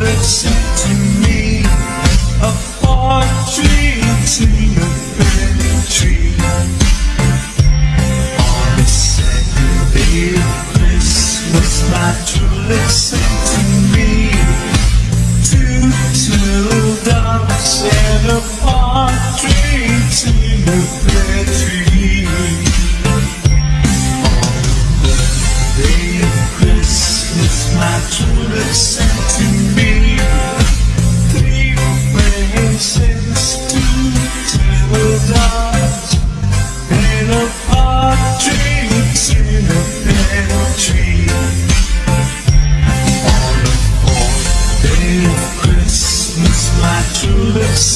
looks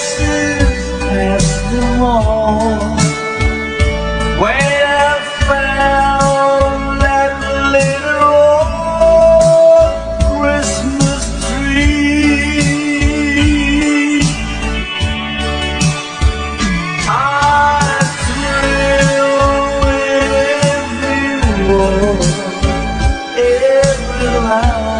glances past the wall I found that little Christmas tree? I every every line